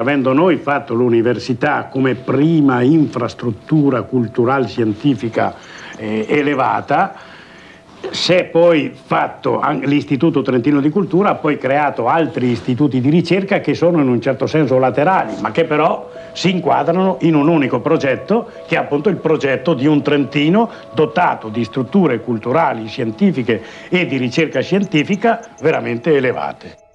Avendo noi fatto l'università come prima infrastruttura culturale scientifica eh, elevata, è poi fatto l'Istituto Trentino di Cultura, ha poi creato altri istituti di ricerca che sono in un certo senso laterali, ma che però si inquadrano in un unico progetto, che è appunto il progetto di un Trentino dotato di strutture culturali, scientifiche e di ricerca scientifica veramente elevate.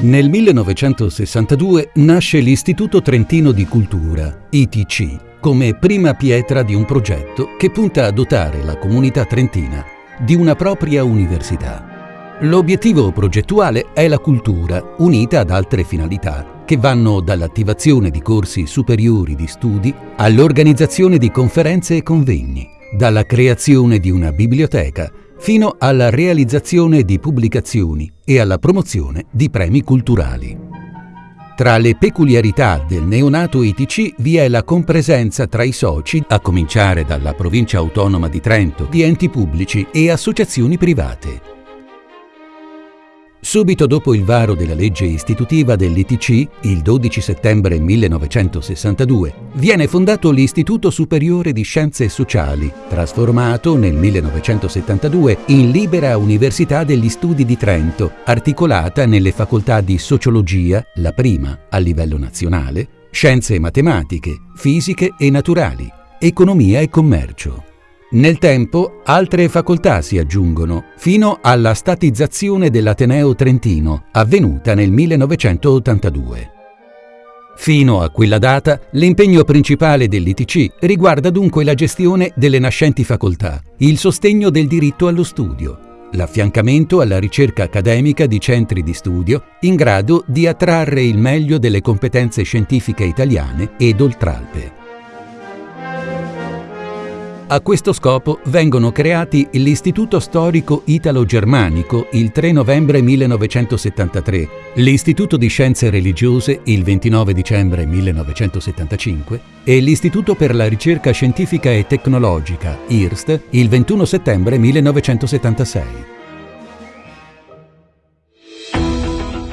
Nel 1962 nasce l'Istituto Trentino di Cultura, ITC, come prima pietra di un progetto che punta a dotare la comunità trentina di una propria università. L'obiettivo progettuale è la cultura, unita ad altre finalità, che vanno dall'attivazione di corsi superiori di studi all'organizzazione di conferenze e convegni, dalla creazione di una biblioteca fino alla realizzazione di pubblicazioni e alla promozione di premi culturali. Tra le peculiarità del neonato ITC vi è la compresenza tra i soci, a cominciare dalla provincia autonoma di Trento, di enti pubblici e associazioni private. Subito dopo il varo della legge istitutiva dell'ITC, il 12 settembre 1962, viene fondato l'Istituto Superiore di Scienze Sociali, trasformato nel 1972 in Libera Università degli Studi di Trento, articolata nelle facoltà di Sociologia, la prima a livello nazionale, Scienze Matematiche, Fisiche e Naturali, Economia e Commercio. Nel tempo altre facoltà si aggiungono, fino alla statizzazione dell'Ateneo Trentino, avvenuta nel 1982. Fino a quella data, l'impegno principale dell'ITC riguarda dunque la gestione delle nascenti facoltà, il sostegno del diritto allo studio, l'affiancamento alla ricerca accademica di centri di studio in grado di attrarre il meglio delle competenze scientifiche italiane ed oltralpe. A questo scopo vengono creati l'Istituto Storico Italo-Germanico il 3 novembre 1973, l'Istituto di Scienze Religiose il 29 dicembre 1975 e l'Istituto per la Ricerca Scientifica e Tecnologica, IRST, il 21 settembre 1976.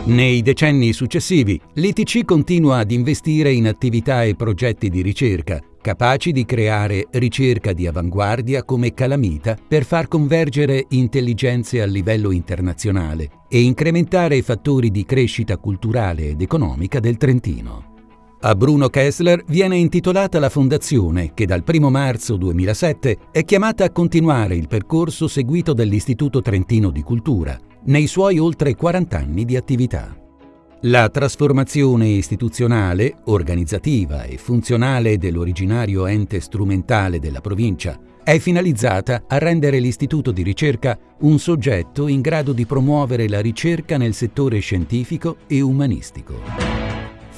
Nei decenni successivi, l'ITC continua ad investire in attività e progetti di ricerca, capaci di creare ricerca di avanguardia come calamita per far convergere intelligenze a livello internazionale e incrementare i fattori di crescita culturale ed economica del Trentino. A Bruno Kessler viene intitolata la fondazione che dal 1 marzo 2007 è chiamata a continuare il percorso seguito dall'Istituto Trentino di Cultura nei suoi oltre 40 anni di attività. La trasformazione istituzionale, organizzativa e funzionale dell'originario ente strumentale della provincia è finalizzata a rendere l'istituto di ricerca un soggetto in grado di promuovere la ricerca nel settore scientifico e umanistico.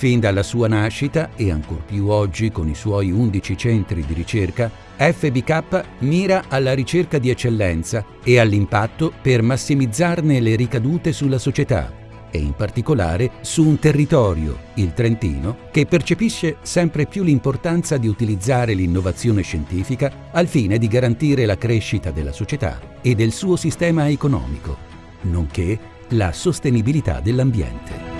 Fin dalla sua nascita, e ancor più oggi con i suoi 11 centri di ricerca, FBK mira alla ricerca di eccellenza e all'impatto per massimizzarne le ricadute sulla società, e in particolare su un territorio, il Trentino, che percepisce sempre più l'importanza di utilizzare l'innovazione scientifica al fine di garantire la crescita della società e del suo sistema economico, nonché la sostenibilità dell'ambiente.